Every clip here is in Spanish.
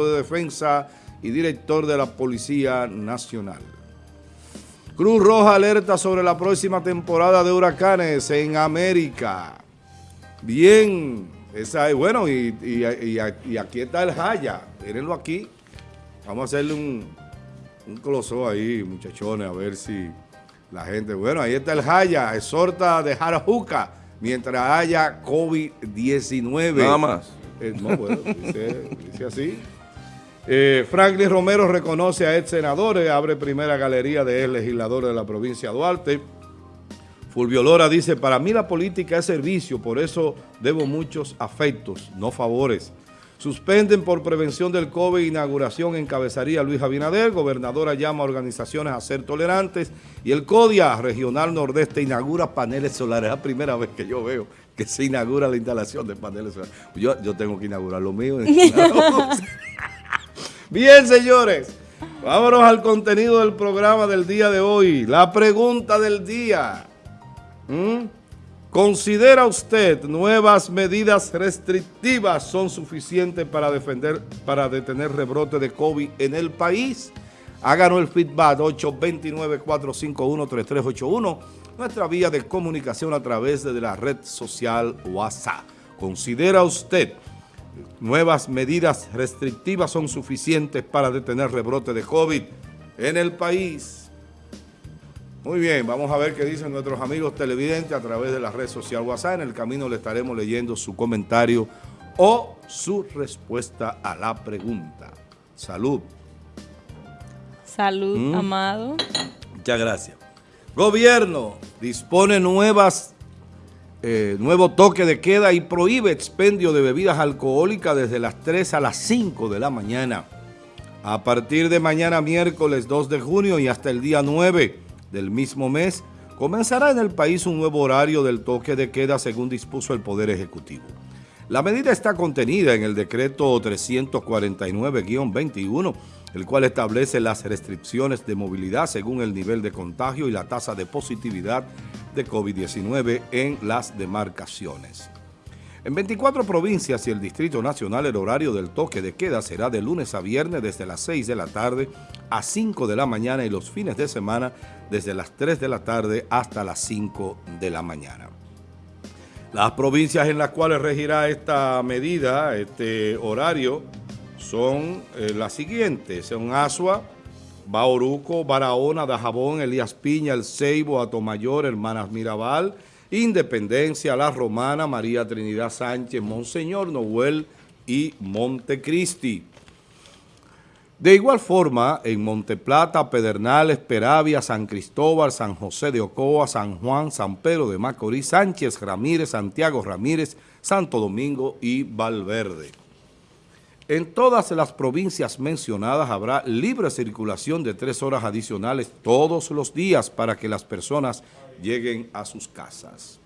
de Defensa y director de la Policía Nacional. Cruz Roja alerta sobre la próxima temporada de huracanes en América. Bien, esa es, bueno, y, y, aquí está el Jaya, mírenlo aquí. Vamos a hacerle un, un closó ahí, muchachones, a ver si la gente... Bueno, ahí está el Jaya, exhorta de Jarajuca, mientras haya COVID-19. Nada más. Eh, no, bueno, dice así. Eh, Franklin Romero reconoce a ex senadores, abre primera galería de ex legisladores de la provincia de Duarte. Fulvio Lora dice, para mí la política es servicio, por eso debo muchos afectos, no favores. Suspenden por prevención del COVID inauguración encabezaría Luis Abinader, gobernadora llama a organizaciones a ser tolerantes y el CODIA Regional Nordeste inaugura paneles solares. Es la primera vez que yo veo que se inaugura la instalación de paneles solares. Yo, yo tengo que inaugurar lo mío. Bien, señores, vámonos al contenido del programa del día de hoy. La pregunta del día. ¿Considera usted nuevas medidas restrictivas son suficientes para, defender, para detener rebrote de COVID en el país? Háganos el feedback 829-451-3381, nuestra vía de comunicación a través de la red social WhatsApp. ¿Considera usted nuevas medidas restrictivas son suficientes para detener rebrote de COVID en el país. Muy bien, vamos a ver qué dicen nuestros amigos televidentes a través de la red social WhatsApp. En el camino le estaremos leyendo su comentario o su respuesta a la pregunta. Salud. Salud, ¿Mm? amado. Muchas gracias. Gobierno dispone nuevas eh, nuevo toque de queda y prohíbe expendio de bebidas alcohólicas desde las 3 a las 5 de la mañana. A partir de mañana miércoles 2 de junio y hasta el día 9 del mismo mes, comenzará en el país un nuevo horario del toque de queda según dispuso el Poder Ejecutivo. La medida está contenida en el decreto 349-21 el cual establece las restricciones de movilidad según el nivel de contagio y la tasa de positividad de COVID-19 en las demarcaciones. En 24 provincias y el Distrito Nacional el horario del toque de queda será de lunes a viernes desde las 6 de la tarde a 5 de la mañana y los fines de semana desde las 3 de la tarde hasta las 5 de la mañana. Las provincias en las cuales regirá esta medida, este horario, son eh, las siguientes. Son Asua, Bauruco, Barahona, Dajabón, Elías Piña, El Ceibo, Atomayor, Hermanas Mirabal, Independencia, La Romana, María Trinidad Sánchez, Monseñor Noel y Montecristi. De igual forma, en Monteplata, Pedernales, Peravia, San Cristóbal, San José de Ocoa, San Juan, San Pedro de Macorís, Sánchez Ramírez, Santiago Ramírez, Santo Domingo y Valverde. En todas las provincias mencionadas habrá libre circulación de tres horas adicionales todos los días para que las personas lleguen a sus casas.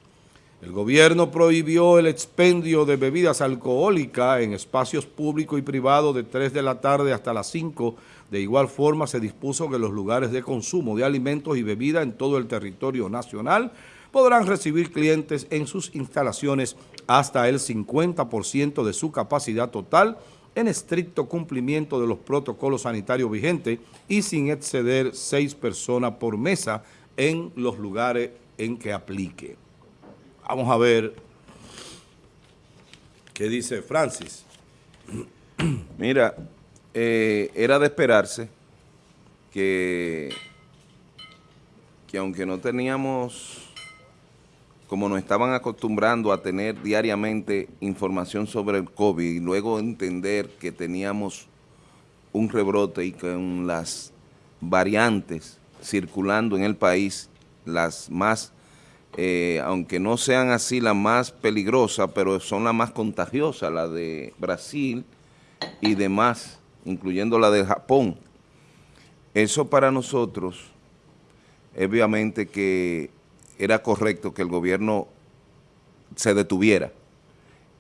El gobierno prohibió el expendio de bebidas alcohólicas en espacios públicos y privados de 3 de la tarde hasta las 5. De igual forma se dispuso que los lugares de consumo de alimentos y bebidas en todo el territorio nacional podrán recibir clientes en sus instalaciones hasta el 50% de su capacidad total en estricto cumplimiento de los protocolos sanitarios vigentes y sin exceder seis personas por mesa en los lugares en que aplique. Vamos a ver qué dice Francis. Mira, eh, era de esperarse que, que aunque no teníamos como nos estaban acostumbrando a tener diariamente información sobre el COVID y luego entender que teníamos un rebrote y con las variantes circulando en el país, las más, eh, aunque no sean así las más peligrosas, pero son las más contagiosas, la de Brasil y demás, incluyendo la de Japón. Eso para nosotros, obviamente que era correcto que el gobierno se detuviera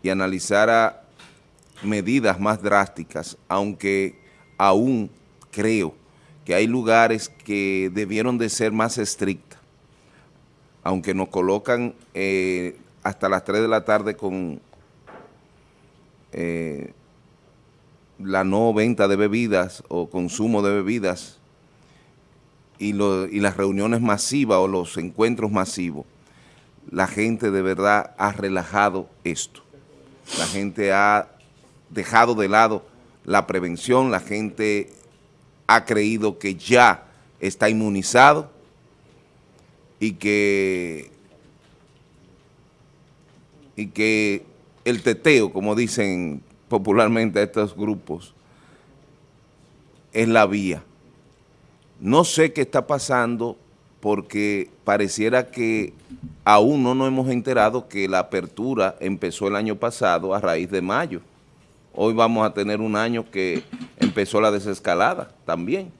y analizara medidas más drásticas, aunque aún creo que hay lugares que debieron de ser más estrictas, aunque nos colocan eh, hasta las 3 de la tarde con, eh, la no venta de bebidas o consumo de bebidas y, y las reuniones masivas o los encuentros masivos, la gente de verdad ha relajado esto. La gente ha dejado de lado la prevención, la gente ha creído que ya está inmunizado y que, y que el teteo, como dicen popularmente estos grupos, es la vía. No sé qué está pasando porque pareciera que aún no nos hemos enterado que la apertura empezó el año pasado a raíz de mayo. Hoy vamos a tener un año que empezó la desescalada también.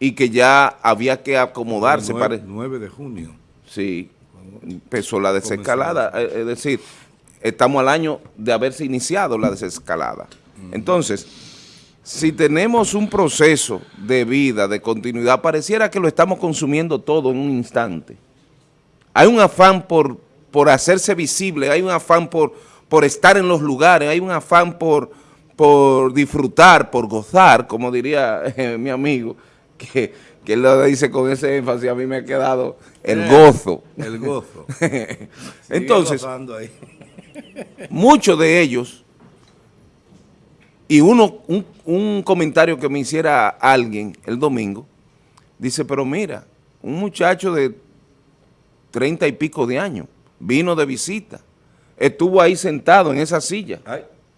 Y que ya había que acomodarse. 9, para... 9 de junio. Sí, empezó la desescalada. Eh, es decir, estamos al año de haberse iniciado la desescalada. Entonces, si tenemos un proceso de vida, de continuidad, pareciera que lo estamos consumiendo todo en un instante. Hay un afán por, por hacerse visible, hay un afán por, por estar en los lugares, hay un afán por, por disfrutar, por gozar, como diría eh, mi amigo, que, que él lo dice con ese énfasis, a mí me ha quedado el eh, gozo. El gozo. Entonces, muchos de ellos y uno, un, comentario que me hiciera alguien el domingo, dice, pero mira, un muchacho de treinta y pico de años, vino de visita, estuvo ahí sentado en esa silla.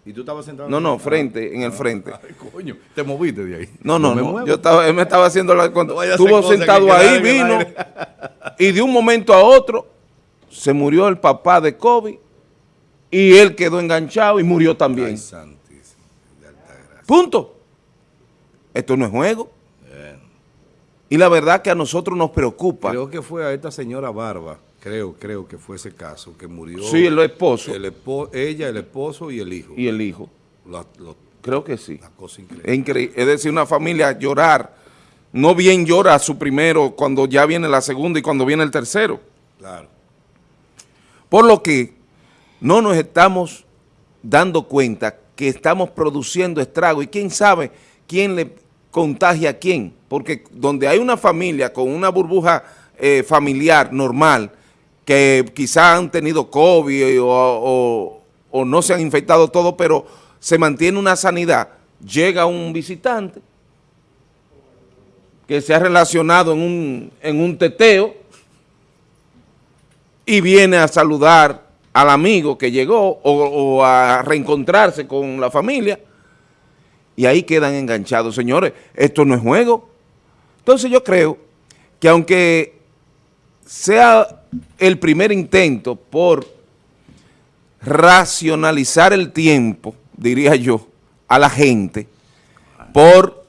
¿Y tú estabas sentado? No, no, frente, en el frente. Ay, coño, te moviste de ahí. No, no, no, yo estaba, él me estaba haciendo la... estuvo sentado ahí, vino, y de un momento a otro se murió el papá de Kobe y él quedó enganchado y murió también. Ay, Punto. Esto no es juego. Y la verdad que a nosotros nos preocupa. Creo que fue a esta señora Barba, creo, creo que fue ese caso, que murió. Sí, el esposo. El ella, el esposo y el hijo. Y el hijo. creo que sí. Es increíble. Es decir, una familia llorar, no bien llora a su primero cuando ya viene la segunda y cuando viene el tercero. Claro. Por lo que no nos estamos dando cuenta que estamos produciendo estrago y quién sabe quién le contagia a quién, porque donde hay una familia con una burbuja eh, familiar normal, que quizá han tenido COVID o, no se han infectado todo, pero se mantiene una sanidad, llega un visitante que se ha relacionado en un, en un teteo y viene a saludar al amigo que llegó o, a reencontrarse con la familia y ahí quedan enganchados. Señores, esto no es juego. Entonces yo creo que aunque sea el primer intento por racionalizar el tiempo, diría yo, a la gente, por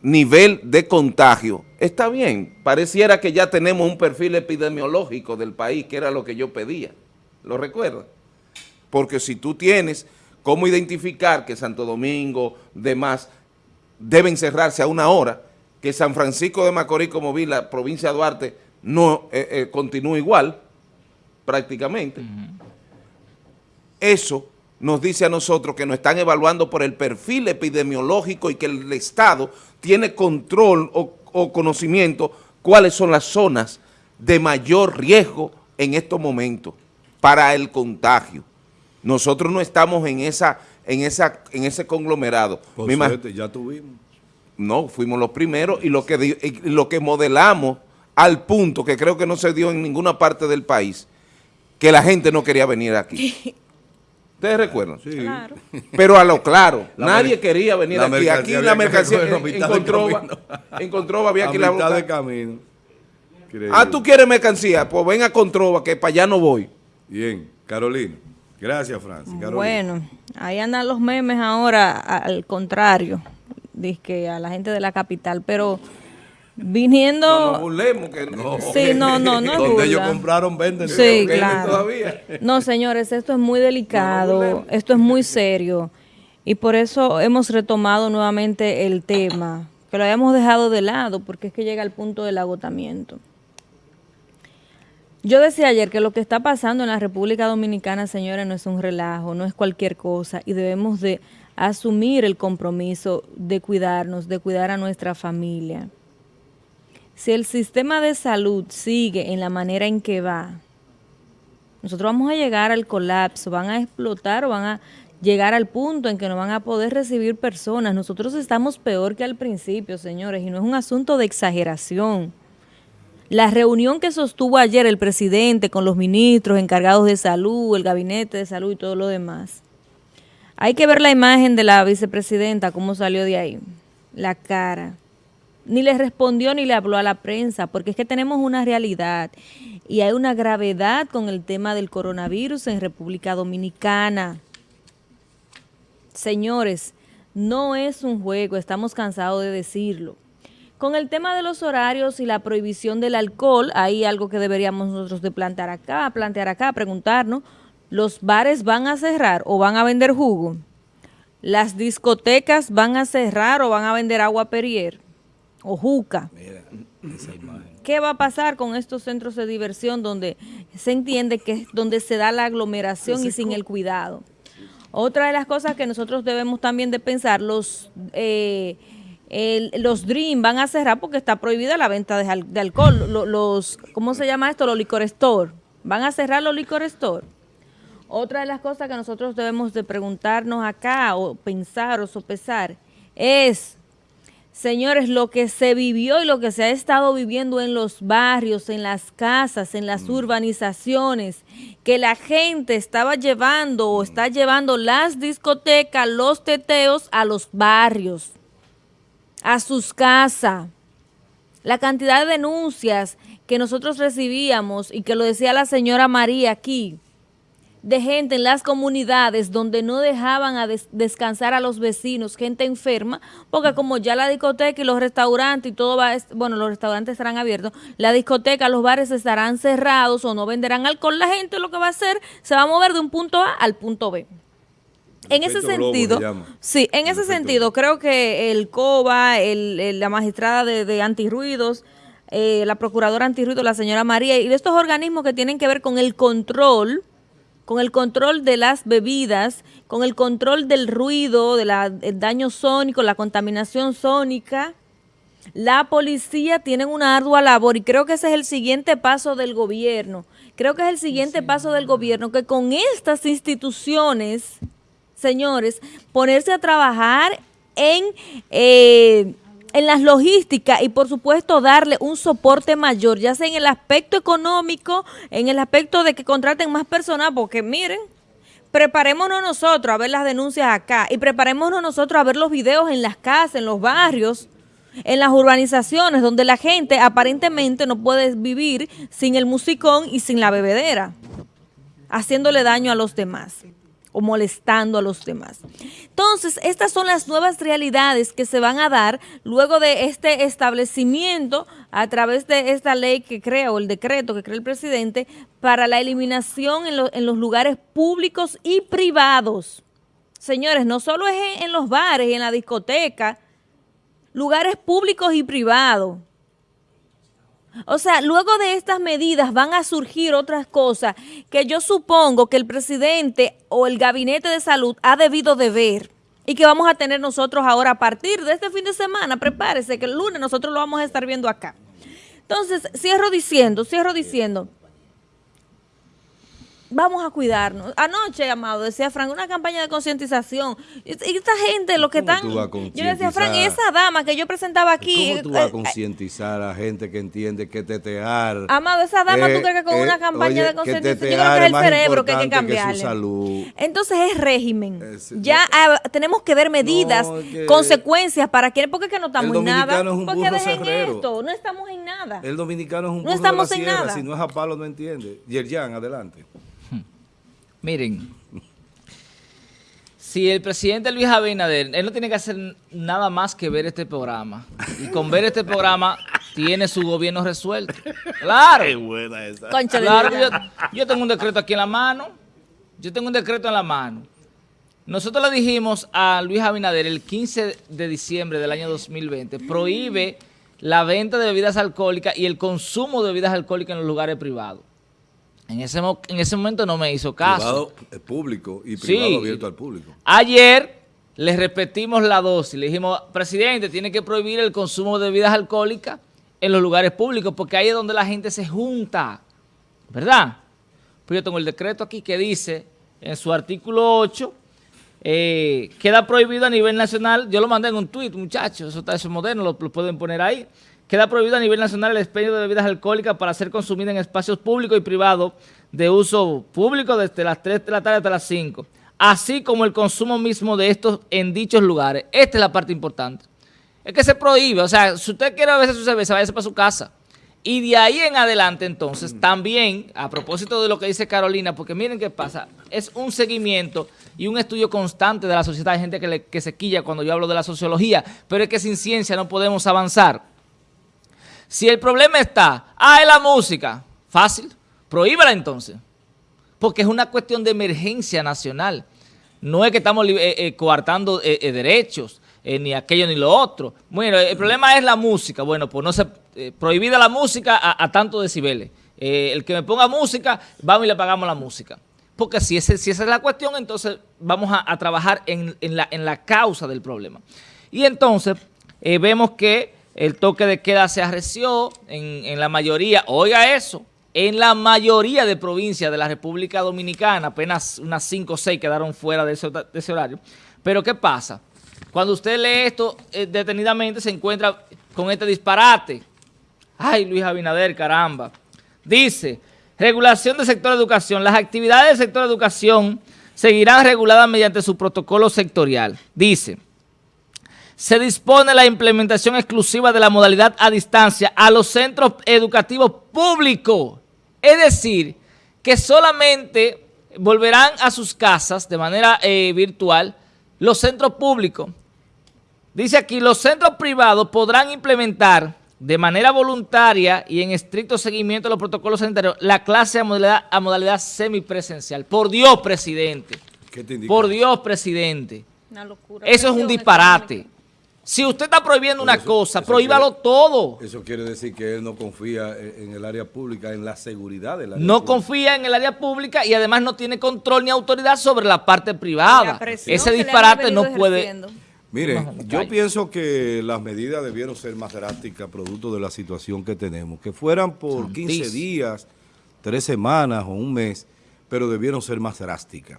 nivel de contagio, está bien. Pareciera que ya tenemos un perfil epidemiológico del país, que era lo que yo pedía. ¿Lo recuerda? Porque si tú tienes cómo identificar que Santo Domingo, demás, deben cerrarse a una hora, que San Francisco de Macorís, como vi, la provincia de Duarte, no eh, eh, continúa igual, prácticamente. Eso nos dice a nosotros que nos están evaluando por el perfil epidemiológico y que el Estado tiene control o, o conocimiento cuáles son las zonas de mayor riesgo en estos momentos para el contagio. Nosotros no estamos en esa en esa en ese conglomerado. Por suerte, ya tuvimos. No, fuimos los primeros y lo que lo que modelamos al punto que creo que no se dio en ninguna parte del país, que la gente no quería venir aquí. ¿Ustedes recuerdan? Sí. Claro. Pero a lo claro, nadie quería venir aquí. Aquí la mercancía encontró, encontró, había aquí la mitad de camino. Ah, ¿tú quieres mercancía? Pues ven a Controva, que para allá no voy. Bien, Carolina. Gracias, Francis. Bueno, ahí andan los memes ahora al contrario, que a la gente de la capital, pero viniendo... No burlemos que no. Sí, no, no, no Donde ellos compraron, venden. Sí, claro. Todavía. No, señores, esto es muy delicado, esto es muy serio, y por eso hemos retomado nuevamente el tema, que lo habíamos dejado de lado, porque es que llega al punto del agotamiento. Yo decía ayer que lo que está pasando en la República Dominicana, señores, no es un relajo, no es cualquier cosa y debemos de asumir el compromiso de cuidarnos, de cuidar a nuestra familia. Si el sistema de salud sigue en la manera en que va, nosotros vamos a llegar al colapso, van a explotar o van a llegar al punto en que no van a poder recibir personas. Nosotros estamos peor que al principio, señores, y no es un asunto de exageración. La reunión que sostuvo ayer el presidente con los ministros encargados de salud, el gabinete de salud y todo lo demás. Hay que ver la imagen de la vicepresidenta, cómo salió de ahí, la cara. Ni le respondió ni le habló a la prensa, porque es que tenemos una realidad y hay una gravedad con el tema del coronavirus en República Dominicana. Señores, no es un juego, estamos cansados de decirlo. Con el tema de los horarios y la prohibición del alcohol, hay algo que deberíamos nosotros de plantear acá, plantear acá, preguntarnos, ¿los bares van a cerrar o van a vender jugo? ¿Las discotecas van a cerrar o van a vender agua Perrier o juca? Mira, esa imagen. ¿Qué va a pasar con estos centros de diversión donde se entiende que es donde se da la aglomeración y sin el cuidado? Otra de las cosas que nosotros debemos también de pensar, los eh, los Dream van a cerrar porque está prohibida la venta de, alcohol. Los, ¿Cómo se llama esto? Los licor store. Van a cerrar los licor store. Otra de las cosas que nosotros debemos de preguntarnos acá o pensar o sopesar es Señores, lo que se vivió y lo que se ha estado viviendo en los barrios, en las casas, en las mm. urbanizaciones, que la gente estaba llevando o está llevando las discotecas, los teteos a los barrios, a sus casas. La cantidad de denuncias que nosotros recibíamos y que lo decía la señora María aquí, de gente en las comunidades donde no dejaban a descansar a los vecinos, gente enferma, porque como ya la discoteca y los restaurantes y todo va, bueno, los restaurantes estarán abiertos, la discoteca, los bares estarán cerrados o no venderán alcohol, la gente lo que va a hacer se va a mover de un punto A al punto B. En ese sentido, sí, en ese sentido, creo que el COBA, el, la magistrada de, de antirruidos, eh, la procuradora antirruidos, la señora María, y de estos organismos que tienen que ver con el control con el control de las bebidas, con el control del ruido, del daño sónico, la contaminación sónica. La policía tiene una ardua labor y creo que ese es el siguiente paso del gobierno. Creo que es el siguiente paso del gobierno, que con estas instituciones, señores, ponerse a trabajar en... Eh, en las logísticas y por supuesto darle un soporte mayor, ya sea en el aspecto económico, en el aspecto de que contraten más personal, porque miren, preparémonos nosotros a ver las denuncias acá y preparémonos nosotros a ver los videos en las casas, en los barrios, en las urbanizaciones donde la gente aparentemente no puede vivir sin el musicón y sin la bebedera, haciéndole daño a los demás o molestando a los demás. Entonces, estas son las nuevas realidades que se van a dar luego de este establecimiento a través de esta ley que crea o el decreto que crea el presidente para la eliminación en, en los lugares públicos y privados. Señores, no solo es en los bares y en la discoteca, lugares públicos y privados. O sea, luego de estas medidas van a surgir otras cosas que yo supongo que el presidente o el gabinete de salud ha debido de ver y que vamos a tener nosotros ahora a partir de este fin de semana. Prepárese que el lunes nosotros lo vamos a estar viendo acá. Entonces, cierro diciendo, cierro diciendo vamos a cuidarnos. Anoche, amado, decía Frank, una campaña de concientización. Y esta gente, lo que están... Yo decía, Frank, esa dama que yo presentaba aquí... ¿Cómo tú vas a eh, eh, concientizar a gente que entiende que tetear... Amado, esa dama, ¿tú crees que con una campaña de concientización? Yo creo que es el cerebro que hay que cambiarle. Entonces es régimen. ya ah, tenemos que ver medidas, consecuencias para que... Porque es que no estamos en nada. porque dejen esto, no estamos en nada. El dominicano es un no estamos de la en nada. si no es a palo no entiende. Yerjan, adelante. Miren, si el presidente Luis Abinader, él no tiene que hacer nada más que ver este programa. Y con ver este programa tiene su gobierno resuelto. Claro. Qué buena esa. Claro, yo, yo tengo un decreto aquí en la mano. Yo tengo un decreto en la mano. Nosotros le dijimos a Luis Abinader el 15 de diciembre del año 2020, prohíbe la venta de bebidas alcohólicas y el consumo de bebidas alcohólicas en los lugares privados. En ese, en ese momento no me hizo caso. Privado público y privado abierto al público. Ayer le repetimos la dosis. Le dijimos, presidente, tiene que prohibir el consumo de bebidas alcohólicas en los lugares públicos, porque ahí es donde la gente se junta, ¿verdad? Pues yo tengo el decreto aquí que dice, en su artículo 8, eh, queda prohibido a nivel nacional, yo lo mandé en un tuit, muchachos, eso está eso moderno, lo, pueden poner ahí, queda prohibido a nivel nacional el expendio de bebidas alcohólicas para ser consumida en espacios públicos y privados de uso público desde las 3 de la tarde hasta las 5, así como el consumo mismo de estos en dichos lugares. Esta es la parte importante es que se prohíbe. O sea, si usted quiere beber su cerveza, váyase para su casa. Y de ahí en adelante, entonces, también, a propósito de lo que dice Carolina, porque miren qué pasa, es un seguimiento y un estudio constante de la sociedad. Hay gente que, que se quilla cuando yo hablo de la sociología, pero es que sin ciencia no podemos avanzar. Si el problema está, ah, es la música, fácil, prohíbela entonces, porque es una cuestión de emergencia nacional. No es que estamos eh, eh, coartando eh, derechos, ni aquello ni lo otro. Bueno, el problema es la música. Bueno, pues no se prohibida la música a, tantos decibeles. El que me ponga música, vamos y le pagamos la música. Porque si, ese, si esa es la cuestión, entonces vamos a, trabajar en, la, en, la, causa del problema. Y entonces vemos que el toque de queda se arreció en, la mayoría, oiga eso, en la mayoría de provincias de la República Dominicana, apenas unas 5 o 6 quedaron fuera de ese, horario. Pero ¿qué pasa? Cuando usted lee esto eh, detenidamente se encuentra con este disparate. Ay, Luis Abinader, caramba. Dice, regulación del sector educación. Las actividades del sector educación seguirán reguladas mediante su protocolo sectorial. Dice, se dispone la implementación exclusiva de la modalidad a distancia a los centros educativos públicos. Es decir, que solamente volverán a sus casas de manera eh, virtual los centros públicos Dice aquí, los centros privados podrán implementar de manera voluntaria y en estricto seguimiento de los protocolos sanitarios la clase a modalidad, a modalidad semipresencial. Por Dios, presidente. Por Dios, presidente. Eso es un disparate. Si usted está prohibiendo una cosa, prohíbalo todo. Eso quiere decir que él no confía en el área pública, en la seguridad del área No confía en el área pública y además no tiene control ni autoridad sobre la parte privada. Ese disparate no puede... Mire, yo pienso que las medidas debieron ser más drásticas producto de la situación que tenemos. Que fueran por 15 días, tres semanas o un mes, pero debieron ser más drásticas.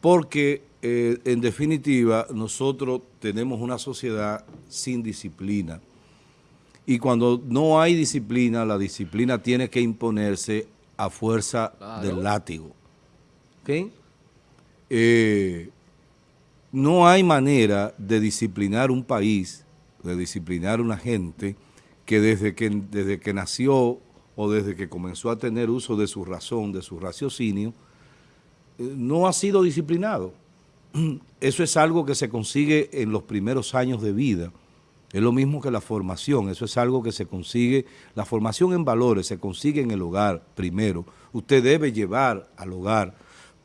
Porque, eh, en definitiva, nosotros tenemos una sociedad sin disciplina. Y cuando no hay disciplina, la disciplina tiene que imponerse a fuerza del látigo. ¿Ok? Eh, no hay manera de disciplinar un país, de disciplinar una gente que desde que, desde que nació o desde que comenzó a tener uso de su razón, de su raciocinio, eh, no ha sido disciplinado. Eso es algo que se consigue en los primeros años de vida. Es lo mismo que la formación, eso es algo que se consigue, la formación en valores se consigue en el hogar primero. Usted debe llevar al hogar,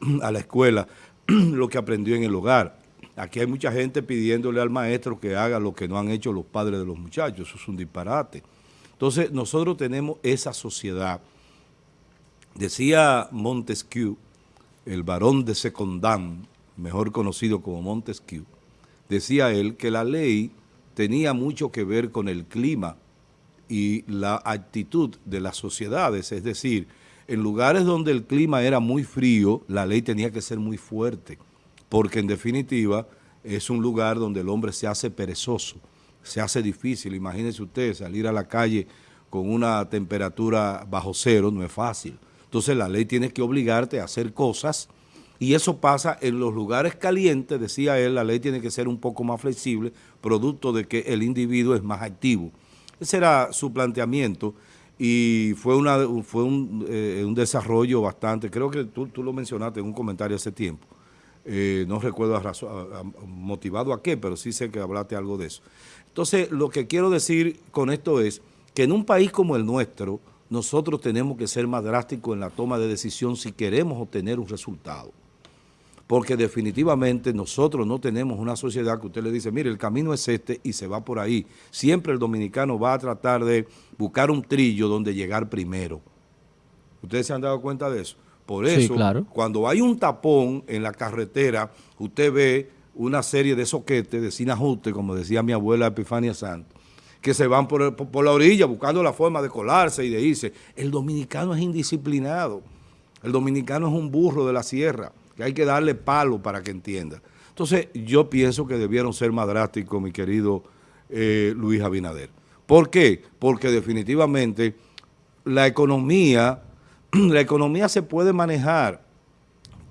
a la escuela, lo que aprendió en el hogar. Aquí hay mucha gente pidiéndole al maestro que haga lo que no han hecho los padres de los muchachos. Eso es un disparate. Entonces, nosotros tenemos esa sociedad. Decía Montesquieu, el varón de Secondán, mejor conocido como Montesquieu, decía él que la ley tenía mucho que ver con el clima y la actitud de las sociedades, es decir, en lugares donde el clima era muy frío, la ley tenía que ser muy fuerte porque en definitiva es un lugar donde el hombre se hace perezoso, se hace difícil. Imagínense usted salir a la calle con una temperatura bajo cero, no es fácil. Entonces la ley tiene que obligarte a hacer cosas y eso pasa en los lugares calientes, decía él, la ley tiene que ser un poco más flexible, producto de que el individuo es más activo. Ese era su planteamiento y fue, una, fue un, eh, un desarrollo bastante, creo que tú, tú lo mencionaste en un comentario hace tiempo, eh, no recuerdo motivado a qué, pero sí sé que hablaste algo de eso. Entonces, lo que quiero decir con esto es que en un país como el nuestro, nosotros tenemos que ser más drásticos en la toma de decisión si queremos obtener un resultado. Porque definitivamente nosotros no tenemos una sociedad que usted le dice, mire, el camino es este y se va por ahí. Siempre el dominicano va a tratar de buscar un trillo donde llegar primero. ¿Ustedes se han dado cuenta de eso? Por eso, cuando hay un tapón en la carretera, usted ve una serie de soquetes, de sin ajuste, como decía mi abuela Epifania Santos, que se van por, por, la orilla buscando la forma de colarse y de irse. El dominicano es indisciplinado. El dominicano es un burro de la sierra, que hay que darle palo para que entienda. Entonces, yo pienso que debieron ser más drásticos, mi querido eh, Luis Abinader. ¿Por qué? Porque definitivamente la economía, la economía se puede manejar,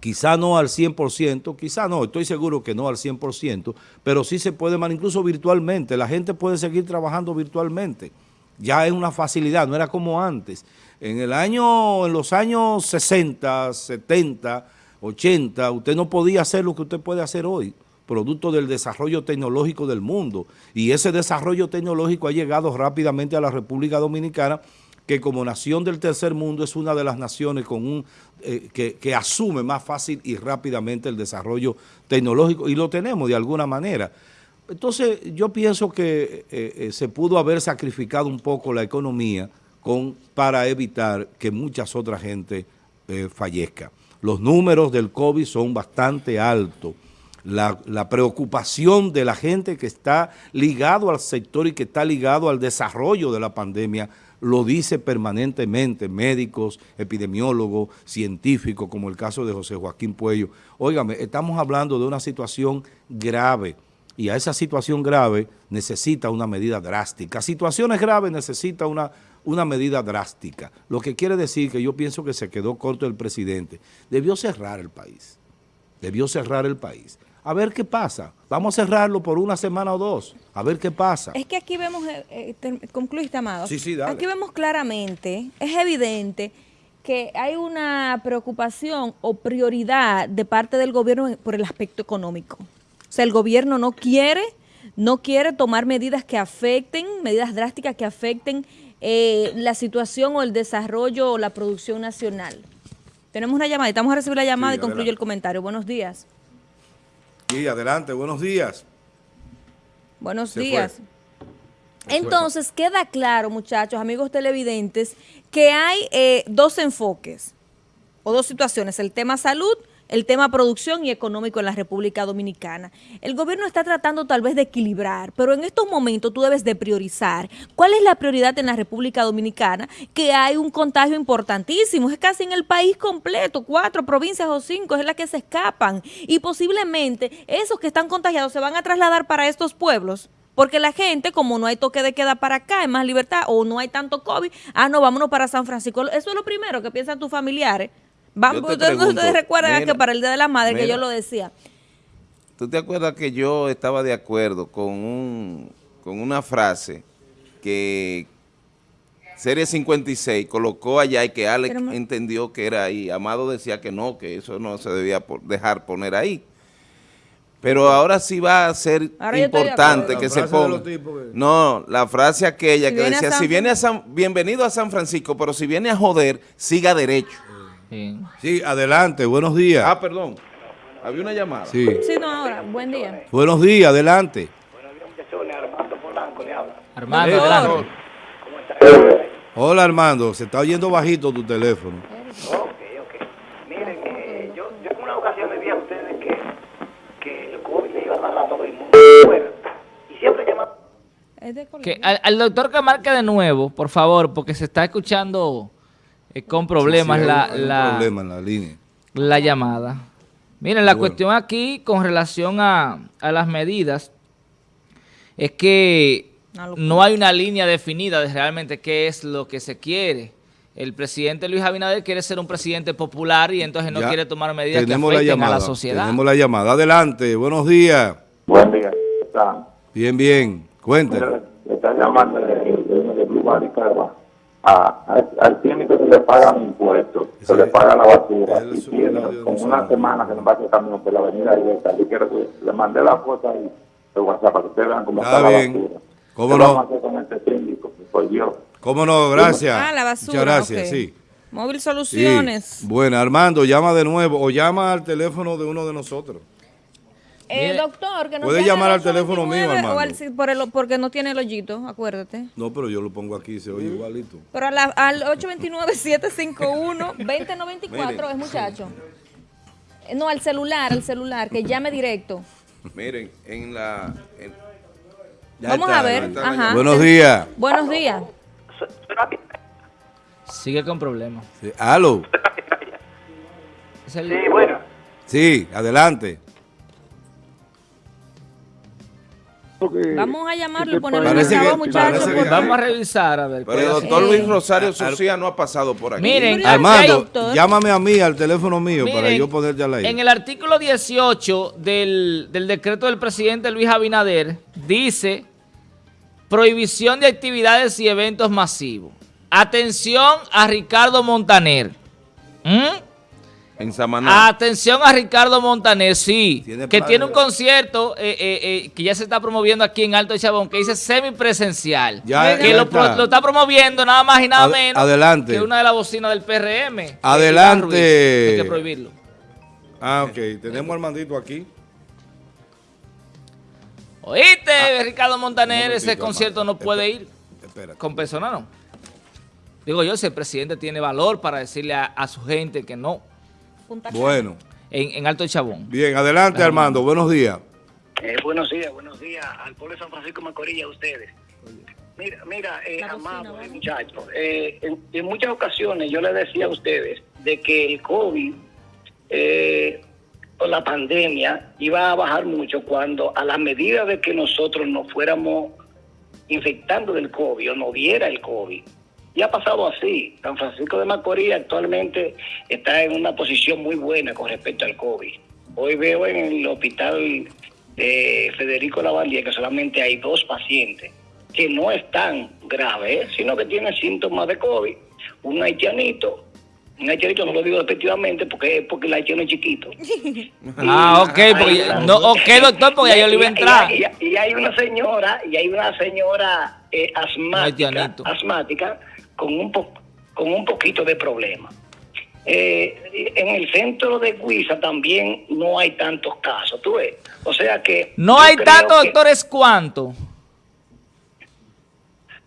quizá no al 100%, quizá no, estoy seguro que no al 100%, pero sí se puede manejar incluso virtualmente, la gente puede seguir trabajando virtualmente, ya es una facilidad, no era como antes. En el año, en los años 60, 70, 80, usted no podía hacer lo que usted puede hacer hoy producto del desarrollo tecnológico del mundo. Y ese desarrollo tecnológico ha llegado rápidamente a la República Dominicana, que como nación del tercer mundo es una de las naciones con eh, que, asume más fácil y rápidamente el desarrollo tecnológico, y lo tenemos de alguna manera. Entonces, yo pienso que eh, eh, se pudo haber sacrificado un poco la economía con, para evitar que muchas otras gente fallezca. Los números del COVID son bastante altos la, preocupación de la gente que está ligado al sector y que está ligado al desarrollo de la pandemia, lo dice permanentemente médicos, epidemiólogos, científicos, como el caso de José Joaquín Puello. Óigame, estamos hablando de una situación grave y a esa situación grave necesita una medida drástica. Situaciones graves necesita una, una medida drástica. Lo que quiere decir que yo pienso que se quedó corto el presidente. Debió cerrar el país. Debió cerrar el país a ver qué pasa. Vamos a cerrarlo por una semana o dos, a ver qué pasa. Es que aquí vemos, eh, eh concluiste, Amado. Sí, sí, dale. Aquí vemos claramente, es evidente que hay una preocupación o prioridad de parte del gobierno por el aspecto económico. O sea, el gobierno no quiere, no quiere tomar medidas que afecten, medidas drásticas que afecten eh, la situación o el desarrollo o la producción nacional. Tenemos una llamada, estamos a recibir la llamada y concluye el comentario. Buenos días. Sí, adelante, buenos días. Buenos días. Entonces, queda claro, muchachos, amigos televidentes, que hay eh, dos enfoques o dos situaciones, el tema salud el tema producción y económico en la República Dominicana. El gobierno está tratando tal vez de equilibrar, pero en estos momentos tú debes de priorizar. ¿Cuál es la prioridad en la República Dominicana? Que hay un contagio importantísimo, es casi en el país completo, cuatro provincias o cinco es la que se escapan y posiblemente esos que están contagiados se van a trasladar para estos pueblos. Porque la gente, como no hay toque de queda para acá, hay más libertad, o no hay tanto COVID, ah, no, vámonos para San Francisco. Eso es lo primero que piensan tus familiares. Ustedes, recuerdan que para el Día de la Madre, que yo lo decía. ¿Tú te acuerdas que yo estaba de acuerdo con, un, con una frase que Serie 56 colocó allá y que Alex entendió que era ahí? Amado decía que no, que eso no se debía dejar poner ahí. Pero ahora sí va a ser importante que se ponga. No, la frase aquella que decía, si viene a San, bienvenido a San Francisco, pero si viene a joder, siga derecho. Sí. adelante, buenos días. Ah, perdón. Había una llamada. Sí. Sí, no, ahora. Buen día. Buenos días, adelante. Buenos días, muchachones. Armando Polanco le habla. Armando, adelante. ¿Cómo está? Hola, Armando. Se está oyendo bajito tu teléfono. Ok, ok. Miren, eh, yo, yo en una ocasión le dije a ustedes que, que el COVID le iba a dar a todo el mundo fuera. Y siempre llaman... Que al, al doctor que marque de nuevo, por favor, porque se está escuchando eh, con problemas la, la, la, línea. la llamada. Miren, la cuestión aquí con relación a, las medidas es que no hay una línea definida de realmente qué es lo que se quiere. El presidente Luis Abinader quiere ser un presidente popular y entonces no quiere tomar medidas que afecten a la sociedad. Tenemos la llamada. Adelante, buenos días. Buen día. Bien, bien. Cuéntenos. está llamando de, de, de al químico se le pagan impuestos, se le paga la basura, y tiene como una semana que no va a camino por la avenida. Yo quiero que le mandé la foto ahí de WhatsApp para que ustedes vean cómo está, la basura. ¿Cómo no? con este. ¿Cómo no? Gracias. Ah, la basura. Muchas gracias, sí. Móvil Soluciones. Bueno, Armando, llama de nuevo o llama al teléfono de uno de nosotros. Eh, doctor, que no Puede llamar al teléfono mío, hermano. por porque no tiene el hoyito, acuérdate. No, pero yo lo pongo aquí, se oye igualito. Pero al 829-751-2094 es muchacho. No, al celular, al celular, que llame directo. Miren, en la... Vamos a ver. Ajá. Buenos días. Buenos días. Sigue con problemas. Sí. ¿Aló? Sí, bueno. Sí, adelante. Vamos a llamarlo y ponerlo en el muchachos. Vamos a revisar, a ver. Pero el doctor Luis Rosario Socia no ha pasado por aquí. Miren, Armando, llámame a mí, al teléfono mío, para yo poder ya la En el artículo 18 del, del decreto del presidente Luis Abinader, dice prohibición de actividades y eventos masivos. Atención a Ricardo Montaner. ¿Mm? En Samaná. Atención a Ricardo Montaner, sí, que tiene un concierto eh, eh, eh, que ya se está promoviendo aquí en Alto de Chabón, que dice semipresencial. Ya, que lo, está. promoviendo nada más y nada menos adelante. que una de las bocinas del PRM. Adelante. Hay que prohibirlo. Ah, ok. Tenemos al mandito aquí. ¿Oíste, ah, Ricardo Montaner? Ese concierto no puede ir con personas, ¿no? Digo yo, si el presidente tiene valor para decirle a su gente que no. Bueno. En, en, Alto Chabón. Bien, adelante Armando, buenos días. Eh, buenos días, buenos días al pueblo de San Francisco Macorís a ustedes. Mira, mira eh, amado, eh, muchachos, eh, en, muchas ocasiones yo les decía a ustedes de que el COVID o la pandemia iba a bajar mucho cuando a la medida de que nosotros nos fuéramos infectando del COVID o no diera el COVID, y ha pasado así. San Francisco de Macorís actualmente está en una posición muy buena con respecto al COVID. Hoy veo en el hospital de Federico Lavandía que solamente hay dos pacientes que no están graves, sino que tienen síntomas de COVID. Un haitianito un haitianito no lo digo efectivamente porque, porque el haitiano es chiquito. ah, ok, porque, no, ok, doctor, porque ya yo le iba a entrar. Y, hay una señora, y hay una señora eh, asmática, asmática con un, con un poquito de problema. Eh, en el centro de Guisa también no hay tantos casos, tú ves. O sea que... No hay tantos, doctores, ¿cuánto?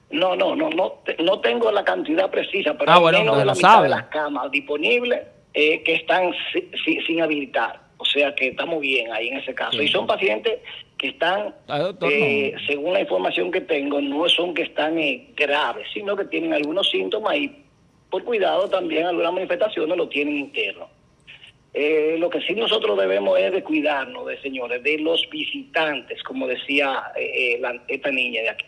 No, no, no, no, no tengo la cantidad precisa, pero ah, menos de la mitad de las camas disponibles eh, que están sin habilitar. O sea que estamos bien ahí en ese caso. Y son pacientes que están, eh, según la información que tengo, no son que están eh, graves, sino que tienen algunos síntomas y por cuidado también algunas manifestaciones lo tienen interno. Eh, lo que sí nosotros debemos es de cuidarnos, de señores, de los visitantes, como decía esta niña de aquí.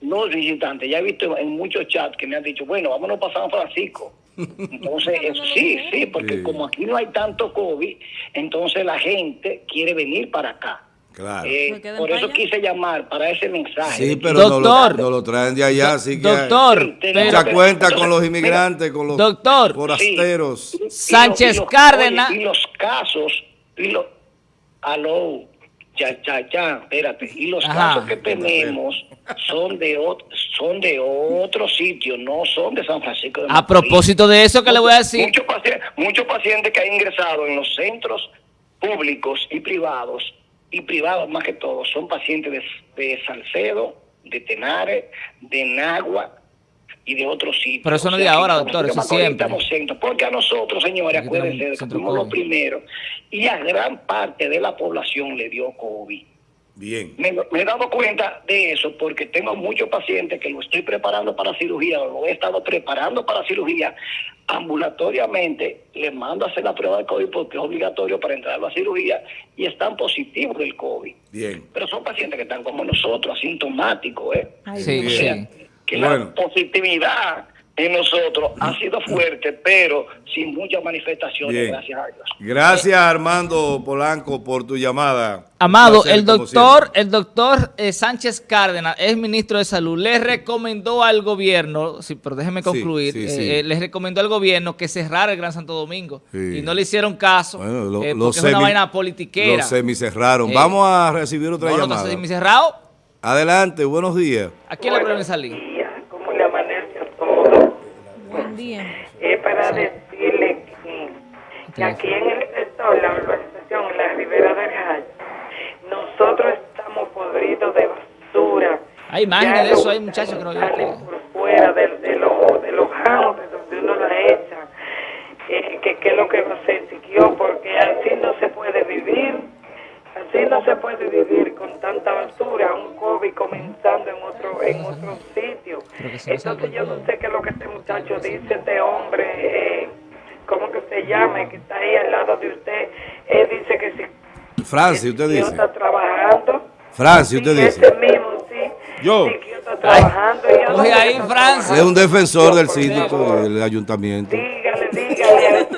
Los visitantes, ya he visto en muchos chats que me han dicho, bueno, vámonos para San Francisco entonces, sí, sí, porque como aquí no hay tanto COVID, entonces la gente quiere venir para acá. Claro. Eh, por eso quise llamar para ese mensaje. Sí, pero doctor, no, lo, traen de allá, así que doctor, mucha cuenta con los inmigrantes, con los doctor, forasteros. Sánchez Cárdenas. y los casos, y los, aló, ya, ya, ya, espérate. Y los casos que tenemos son de son de otro sitio, no son de San Francisco de A propósito de eso que le voy a decir. Muchos pacientes, muchos pacientes que han ingresado en los centros públicos y privados, y privados más que todo, son pacientes de, de Salcedo, de Tenares, de Nagua, y de otros sitios. Pero eso no es de ahora, doctor, eso siempre. porque a nosotros, señores, acuérdense, fuimos los primeros y a gran parte de la población le dio COVID. Bien. Me, he dado cuenta de eso porque tengo muchos pacientes que lo estoy preparando para cirugía o lo he estado preparando para cirugía ambulatoriamente. Les mando a hacer la prueba de COVID porque es obligatorio para entrar a la cirugía y están positivos del COVID. Bien. Pero son pacientes que están como nosotros, asintomáticos, ¿eh? sí, sí que la positividad en nosotros ha sido fuerte, pero sin muchas manifestaciones, gracias a Dios. Gracias Armando Polanco por tu llamada. Amado, el doctor, el doctor eh, Sánchez Cárdenas es ministro de Salud, le recomendó al gobierno, sí, pero déjeme concluir, eh, eh, les recomendó al gobierno que cerrara el Gran Santo Domingo y no le hicieron caso porque es una vaina politiquera. Los semicerraron. Vamos a recibir otra llamada. semicerrado. Adelante, buenos días. ¿A quién le pueden Es para decirle que, aquí en el sector, la urbanización, en la Ribera del Jaya, nosotros estamos podridos de basura. Hay imágenes de eso, hay muchachos que no Por fuera de, de, los de los donde uno la echa, eh, que, es lo que se siguió, porque así no se puede vivir, así no se puede vivir con tanta basura, un COVID comenzando en otro en otro sitio. Entonces yo no sé qué es lo que este muchacho dice, este hombre, eh, ¿cómo que se llama? Que está ahí al lado de usted. Él dice que si... Francis, usted dice. está trabajando. Francis, usted dice. Ese mismo, sí. Yo. Sí, está trabajando. Oye, ahí, Francis. Es un defensor del síndico del ayuntamiento. Dígale, dígale.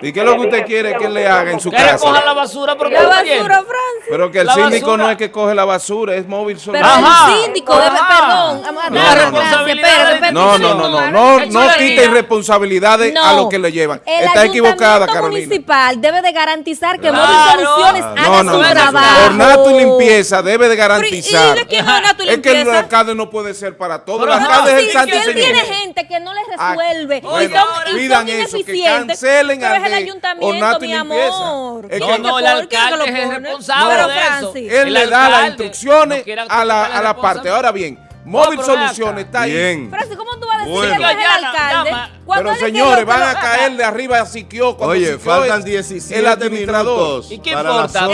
¿Y qué es lo que usted quiere que le haga en su Que le casa? cojan la basura, pero La que basura, Francis. Pero que el La síndico basura. no es que coge la basura, es móvil Pero solución. Ajá. el síndico debe, perdón. No, no, no. No, no, no, no, no, no chulería. quite irresponsabilidades a lo que le llevan. El Está equivocada, Carolina. municipal debe de garantizar que Claro. Móvil Soluciones No, haga No, no, su no. trabajo. Ornato y limpieza debe de Pero, ¿y- garantizar. ¿Y de quién es que el alcalde no puede ser para todo. Pero El no, alcalde es el santo si él señor. tiene gente que no le Ah, resuelve bueno, y son, y pidan son eso, que ineficientes, cancelen pero al es el de ayuntamiento, Ornato y mi limpieza. amor. Es ¿Quién que- es No, el alcalde es responsable Pero, de eso. Francis, Él le da las instrucciones no a la, a la parte. Ahora bien, Móvil. Soluciones está ahí. Bien. Francis, ¿cómo tú vas a decir Bueno. que no es el alcalde? Pero señores, van a caer de arriba a Siquio. cuando Oye, Siquio faltan es 17 el administrador. minutos ¿Y qué importa?